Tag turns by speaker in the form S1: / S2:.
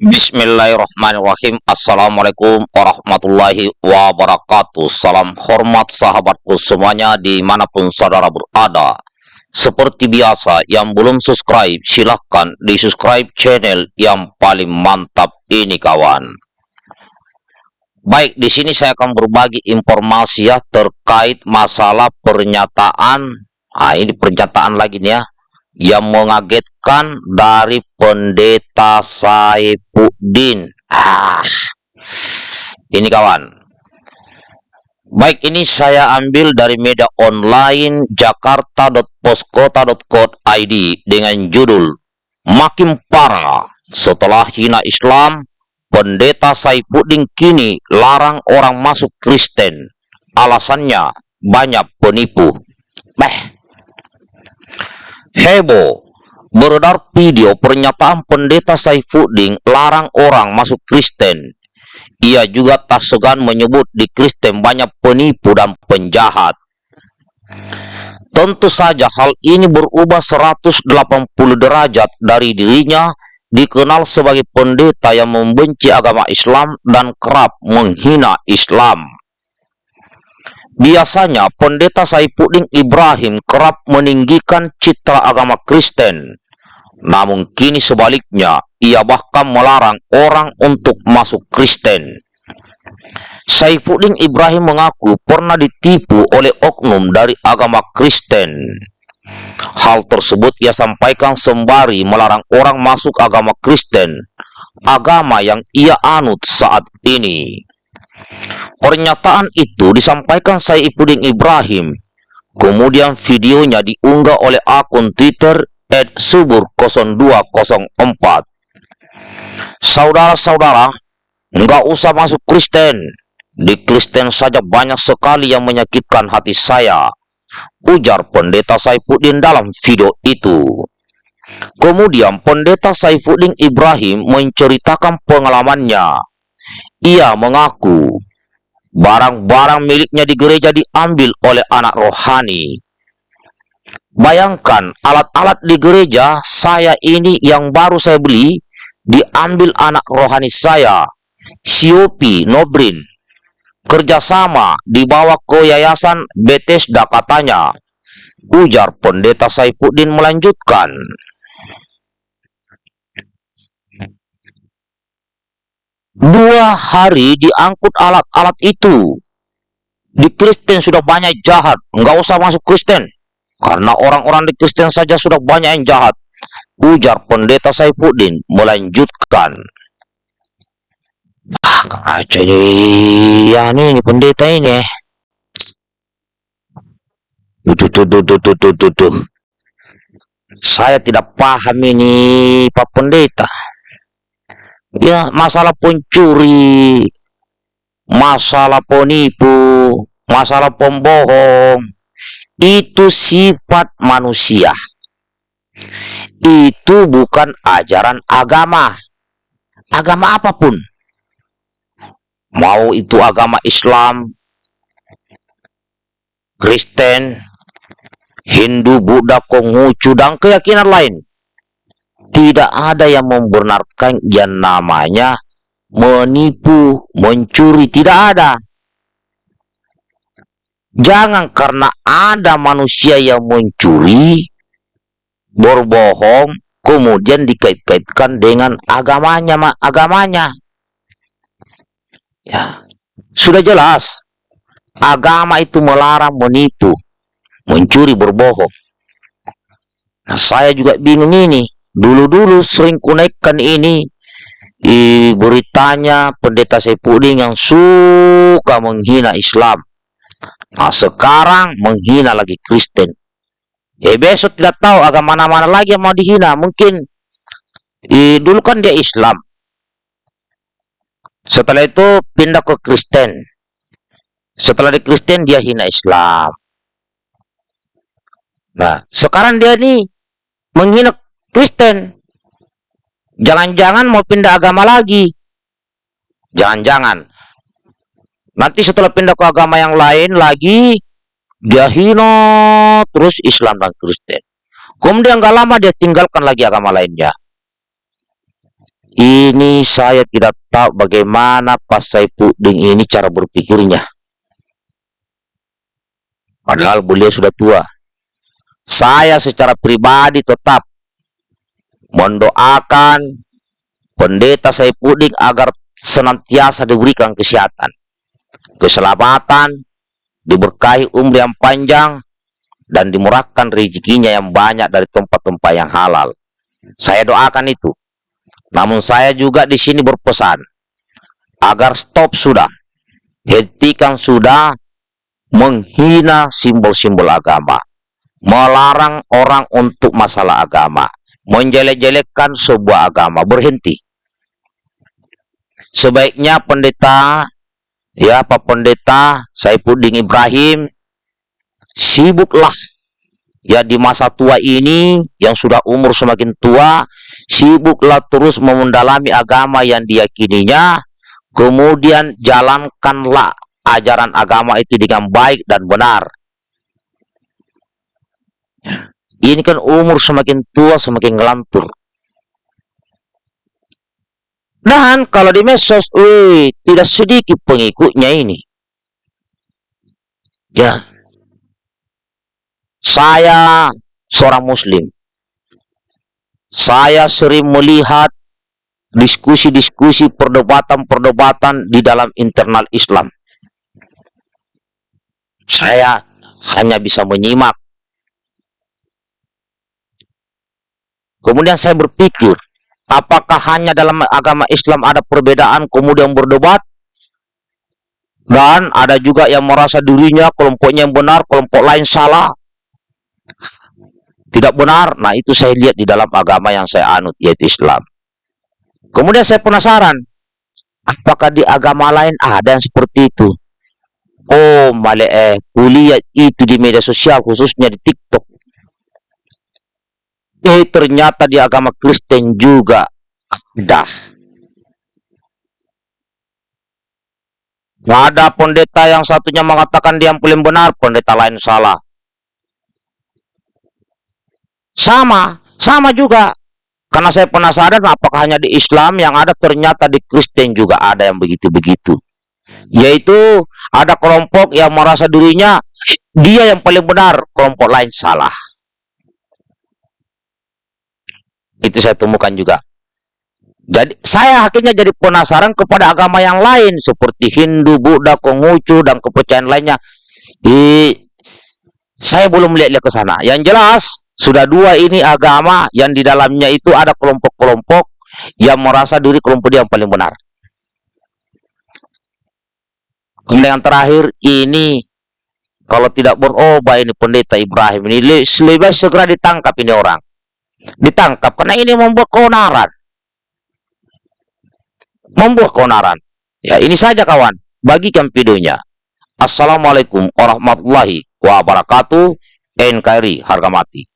S1: Bismillahirrahmanirrahim. Assalamualaikum warahmatullahi wabarakatuh. Salam hormat sahabatku semuanya di mana pun saudara berada. Seperti biasa yang belum subscribe silahkan di subscribe channel yang paling mantap ini kawan. Baik di sini saya akan berbagi informasi ya terkait masalah pernyataan. Nah ini pernyataan lagi nih ya yang mengagetkan dari pendeta Saifuddin. Ah, ini kawan. Baik, ini saya ambil dari media online jakarta.poskota.co.id dengan judul Makin parah setelah hina Islam, pendeta Saifuddin kini larang orang masuk Kristen. Alasannya banyak penipu. Beh, Heboh, beredar video pernyataan pendeta Saifuddin larang orang masuk Kristen. Ia juga tak segan menyebut di Kristen banyak penipu dan penjahat. Tentu saja hal ini berubah 180 derajat dari dirinya dikenal sebagai pendeta yang membenci agama Islam dan kerap menghina Islam. Biasanya pendeta Saifuddin Ibrahim kerap meninggikan citra agama Kristen. Namun kini sebaliknya, ia bahkan melarang orang untuk masuk Kristen. Saifuddin Ibrahim mengaku pernah ditipu oleh oknum dari agama Kristen. Hal tersebut ia sampaikan sembari melarang orang masuk agama Kristen, agama yang ia anut saat ini. Pernyataan itu disampaikan Saifuddin Ibrahim. Kemudian videonya diunggah oleh akun Twitter @subur0204. Saudara-saudara, enggak usah masuk Kristen. Di Kristen saja banyak sekali yang menyakitkan hati saya. Ujar pendeta Saifuddin dalam video itu. Kemudian pendeta Saifuddin Ibrahim menceritakan pengalamannya ia mengaku barang-barang miliknya di gereja diambil oleh anak rohani. Bayangkan alat-alat di gereja saya ini yang baru saya beli diambil anak rohani saya, Siopi Nobrin. Kerjasama dibawa ke yayasan Bethesda katanya. Ujar pendeta Saifuddin melanjutkan. Dua hari diangkut alat-alat itu. Di Kristen sudah banyak jahat. Nggak usah masuk Kristen. Karena orang-orang di Kristen saja sudah banyak yang jahat. Ujar pendeta Saifuddin melanjutkan. Ah, ya ini, ini pendeta ini. Tuh, tuh, tuh, tuh, tuh, tuh, tuh. Saya tidak paham ini Pak Pendeta ya masalah pencuri, masalah penipu, masalah pembohong, itu sifat manusia. Itu bukan ajaran agama. Agama apa pun. Mau itu agama Islam, Kristen, Hindu, Buddha, Konghucu, dan keyakinan lain tidak ada yang membenarkan yang namanya menipu, mencuri, tidak ada. Jangan karena ada manusia yang mencuri, berbohong, kemudian dikait-kaitkan dengan agamanya, agamanya. Ya, sudah jelas. Agama itu melarang menipu, mencuri, berbohong. Nah, saya juga bingung ini. Dulu-dulu sering kunaikkan ini di beritanya pendeta Sepuding yang suka menghina Islam. Nah, sekarang menghina lagi Kristen. Eh besok tidak tahu agama mana-mana lagi yang mau dihina. Mungkin eh, dulu kan dia Islam. Setelah itu pindah ke Kristen. Setelah di Kristen dia hina Islam. Nah, sekarang dia nih menghina Kristen. Jangan-jangan mau pindah agama lagi. Jangan-jangan. Nanti setelah pindah ke agama yang lain lagi, dia hina terus Islam dan Kristen. Kemudian nggak lama dia tinggalkan lagi agama lainnya. Ini saya tidak tahu bagaimana Pak Saipudin ini cara berpikirnya. Padahal beliau sudah tua. Saya secara pribadi tetap mendoakan pendeta Saipudin agar senantiasa diberikan kesehatan, keselamatan, diberkahi umur yang panjang, dan dimurahkan rezekinya yang banyak dari tempat-tempat yang halal. Saya doakan itu. Namun saya juga di sini berpesan agar stop sudah, hentikan sudah menghina simbol-simbol agama, melarang orang untuk masalah agama, menjelek-jelekkan sebuah agama, berhenti. Sebaiknya pendeta, ya Pak Pendeta Saipudin Ibrahim, sibuklah. Ya di masa tua ini yang sudah umur semakin tua sibuklah terus mendalami agama yang diyakininya. Kemudian jalankanlah ajaran agama itu dengan baik dan benar ini kan umur semakin tua semakin ngelantur dan kalau di medsos wih, tidak sedikit pengikutnya ini ya saya seorang muslim. Saya sering melihat diskusi-diskusi perdebatan-perdebatan di dalam internal Islam. Saya hanya bisa menyimak. Kemudian saya berpikir, apakah hanya dalam agama Islam ada perbedaan kemudian berdebat? Dan ada juga yang merasa dirinya kelompoknya yang benar, kelompok lain salah tidak benar. Nah, itu saya lihat di dalam agama yang saya anut, yaitu Islam. Kemudian saya penasaran, apakah di agama lain ada yang seperti itu? Oh, male eh, kuliah itu di media sosial, khususnya di TikTok. Eh, ternyata di agama Kristen juga ada. Ada pendeta yang satunya mengatakan dia yang paling benar, pendeta lain salah. Sama, sama juga. Karena saya penasaran apakah hanya di Islam yang ada ternyata di Kristen juga ada yang begitu-begitu. Yaitu ada kelompok yang merasa dirinya dia yang paling benar, kelompok lain salah. Itu saya temukan juga. Jadi saya akhirnya jadi penasaran kepada agama yang lain seperti Hindu, Buddha, Konghucu dan kepercayaan lainnya. Di saya belum melihat ke sana. Yang jelas, sudah dua ini agama yang di dalamnya itu ada kelompok-kelompok yang merasa diri kelompok dia yang paling benar. Kemudian yang terakhir, ini kalau tidak berubah ini pendeta Ibrahim ini lebih segera ditangkap ini orang. Ditangkap karena ini membuat keonaran. Membuat keonaran. Ya, ini saja kawan. Bagikan videonya. Assalamualaikum warahmatullahi wabarakatuh. NKRI harga mati.